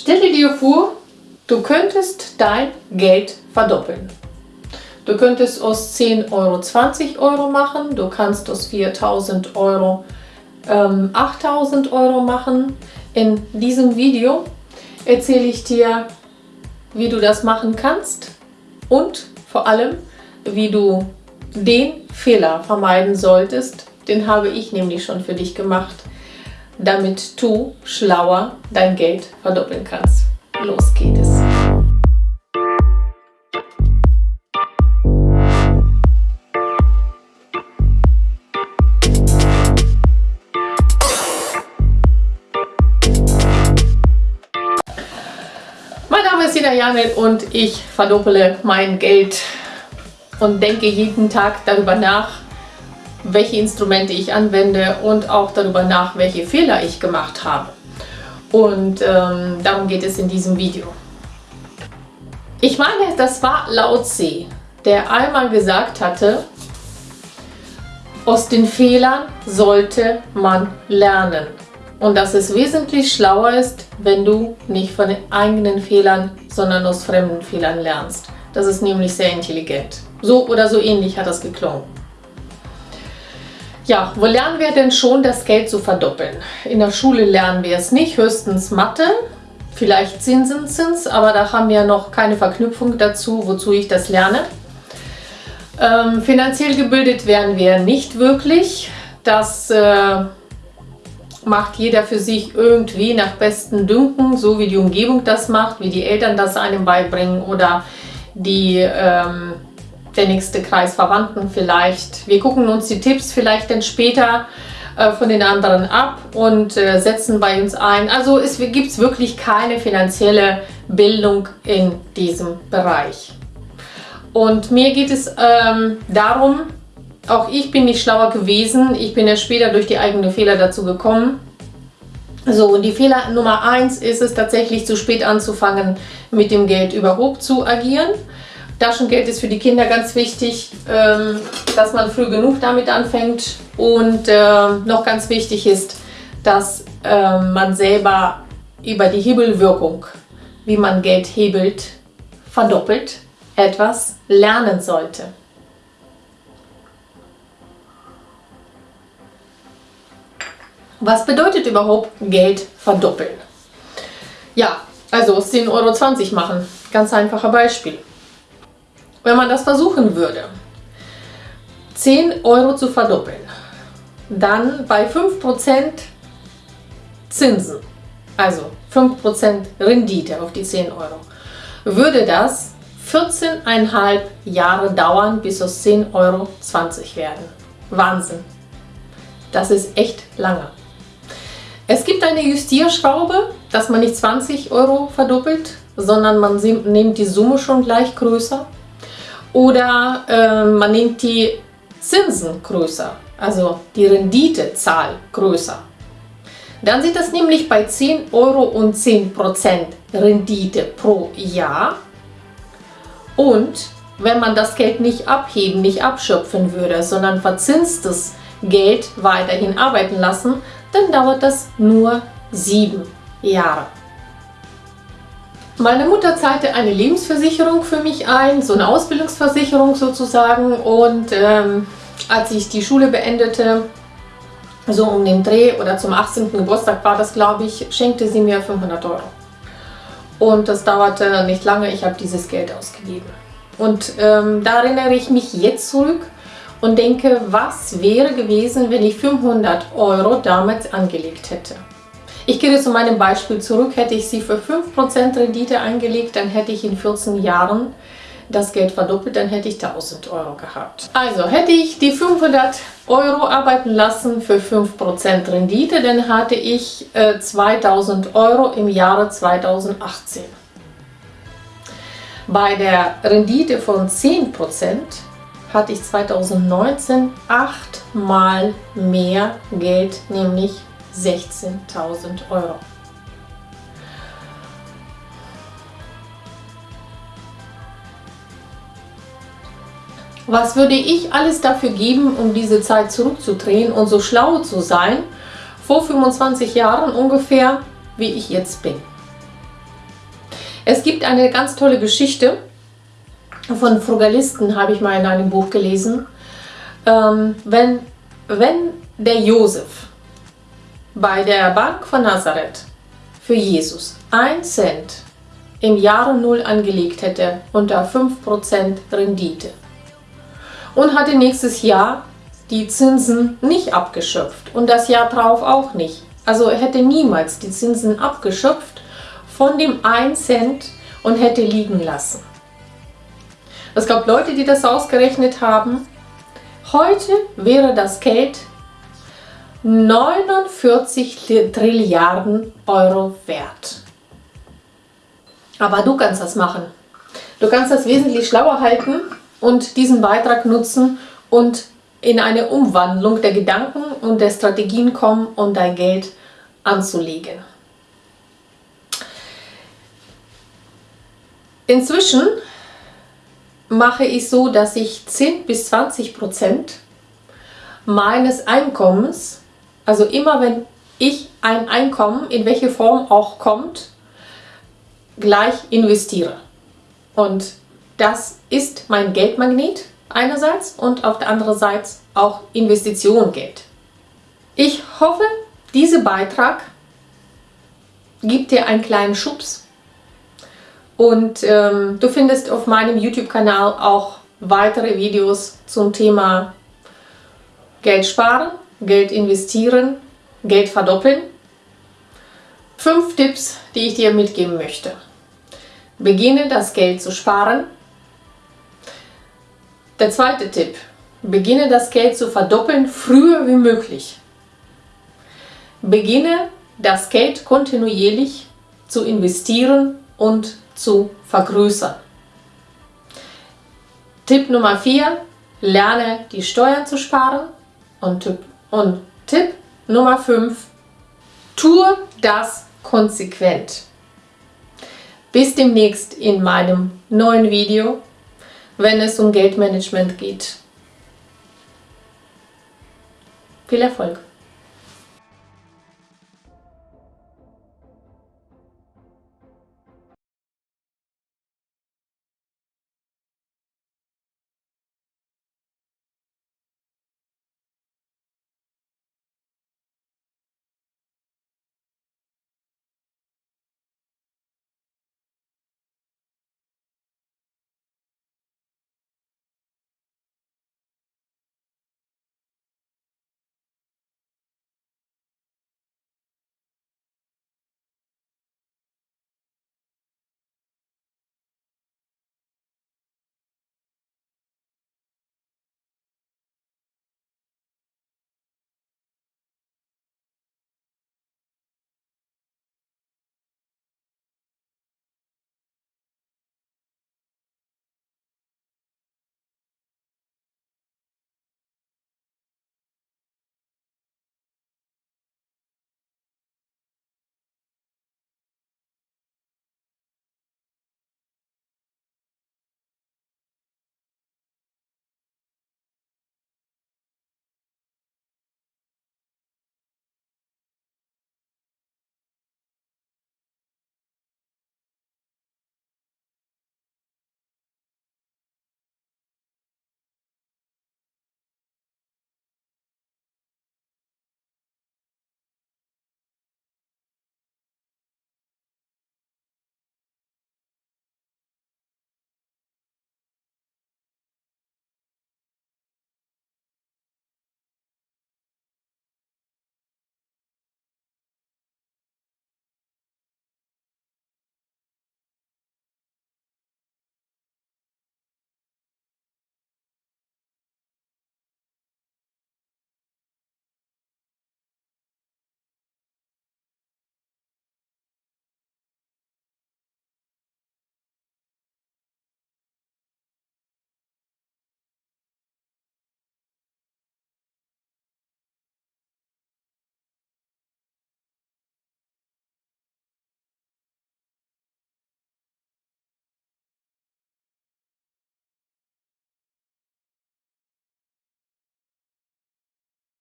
Stelle dir vor, du könntest dein Geld verdoppeln. Du könntest aus 10 Euro 20 Euro machen, du kannst aus 4000 Euro ähm, 8000 Euro machen. In diesem Video erzähle ich dir, wie du das machen kannst und vor allem, wie du den Fehler vermeiden solltest. Den habe ich nämlich schon für dich gemacht damit du schlauer dein Geld verdoppeln kannst. Los geht es! Mein Name ist Ida Janel und ich verdopple mein Geld und denke jeden Tag darüber nach, welche Instrumente ich anwende und auch darüber nach, welche Fehler ich gemacht habe. Und ähm, darum geht es in diesem Video. Ich meine, das war Lao Tse, der einmal gesagt hatte, aus den Fehlern sollte man lernen. Und dass es wesentlich schlauer ist, wenn du nicht von den eigenen Fehlern, sondern aus fremden Fehlern lernst. Das ist nämlich sehr intelligent. So oder so ähnlich hat das geklungen. Ja, wo lernen wir denn schon, das Geld zu verdoppeln? In der Schule lernen wir es nicht, höchstens Mathe, vielleicht Zinseszins, aber da haben wir noch keine Verknüpfung dazu, wozu ich das lerne. Ähm, finanziell gebildet werden wir nicht wirklich. Das äh, macht jeder für sich irgendwie nach bestem Dünken, so wie die Umgebung das macht, wie die Eltern das einem beibringen oder die ähm, der nächste Kreis Verwandten vielleicht. Wir gucken uns die Tipps vielleicht dann später äh, von den anderen ab und äh, setzen bei uns ein. Also es gibt wirklich keine finanzielle Bildung in diesem Bereich. Und mir geht es ähm, darum, auch ich bin nicht schlauer gewesen, ich bin ja später durch die eigenen Fehler dazu gekommen. So, und die Fehler Nummer eins ist es tatsächlich zu spät anzufangen, mit dem Geld überhaupt zu agieren. Taschengeld ist für die Kinder ganz wichtig, ähm, dass man früh genug damit anfängt. Und äh, noch ganz wichtig ist, dass äh, man selber über die Hebelwirkung, wie man Geld hebelt, verdoppelt, etwas lernen sollte. Was bedeutet überhaupt Geld verdoppeln? Ja, also 10,20 Euro machen. Ganz einfacher Beispiel wenn man das versuchen würde, 10 Euro zu verdoppeln, dann bei 5% Zinsen, also 5% Rendite auf die 10 Euro, würde das 14,5 Jahre dauern, bis aus 10 Euro 20 werden. Wahnsinn! Das ist echt lange. Es gibt eine Justierschraube, dass man nicht 20 Euro verdoppelt, sondern man nimmt die Summe schon gleich größer oder äh, man nimmt die Zinsen größer, also die Renditezahl größer. Dann sieht das nämlich bei 10 Euro und 10% Rendite pro Jahr. Und wenn man das Geld nicht abheben, nicht abschöpfen würde, sondern verzinstes Geld weiterhin arbeiten lassen, dann dauert das nur sieben Jahre. Meine Mutter zahlte eine Lebensversicherung für mich ein, so eine Ausbildungsversicherung sozusagen. Und ähm, als ich die Schule beendete, so um den Dreh oder zum 18. Geburtstag war das, glaube ich, schenkte sie mir 500 Euro. Und das dauerte nicht lange, ich habe dieses Geld ausgegeben. Und ähm, da erinnere ich mich jetzt zurück und denke, was wäre gewesen, wenn ich 500 Euro damals angelegt hätte. Ich gehe zu meinem Beispiel zurück. Hätte ich sie für 5% Rendite eingelegt, dann hätte ich in 14 Jahren das Geld verdoppelt, dann hätte ich 1000 Euro gehabt. Also hätte ich die 500 Euro arbeiten lassen für 5% Rendite, dann hatte ich äh, 2000 Euro im Jahre 2018. Bei der Rendite von 10% hatte ich 2019 achtmal mehr Geld, nämlich 16.000 Euro. Was würde ich alles dafür geben, um diese Zeit zurückzudrehen und so schlau zu sein, vor 25 Jahren ungefähr, wie ich jetzt bin? Es gibt eine ganz tolle Geschichte von Frugalisten, habe ich mal in einem Buch gelesen. Ähm, wenn, wenn der Josef bei der Bank von Nazareth für Jesus 1 Cent im Jahre Null angelegt hätte unter 5% Rendite und hatte nächstes Jahr die Zinsen nicht abgeschöpft und das Jahr drauf auch nicht. Also er hätte niemals die Zinsen abgeschöpft von dem 1 Cent und hätte liegen lassen. Es gab Leute, die das ausgerechnet haben. Heute wäre das Geld 49 Trilliarden Euro wert. Aber du kannst das machen. Du kannst das wesentlich schlauer halten und diesen Beitrag nutzen und in eine Umwandlung der Gedanken und der Strategien kommen, um dein Geld anzulegen. Inzwischen mache ich so, dass ich 10 bis 20 Prozent meines Einkommens, also immer wenn ich ein Einkommen, in welche Form auch kommt, gleich investiere. Und das ist mein Geldmagnet einerseits und auf der anderen Seite auch Investition Geld. Ich hoffe, dieser Beitrag gibt dir einen kleinen Schubs und ähm, du findest auf meinem YouTube-Kanal auch weitere Videos zum Thema Geld sparen, Geld investieren, Geld verdoppeln. Fünf Tipps, die ich dir mitgeben möchte. Beginne das Geld zu sparen. Der zweite Tipp. Beginne das Geld zu verdoppeln, früher wie möglich. Beginne das Geld kontinuierlich zu investieren und zu vergrößern. Tipp Nummer 4. Lerne die Steuern zu sparen. Und Tipp, und Tipp Nummer 5. Tue das konsequent. Bis demnächst in meinem neuen Video, wenn es um Geldmanagement geht. Viel Erfolg!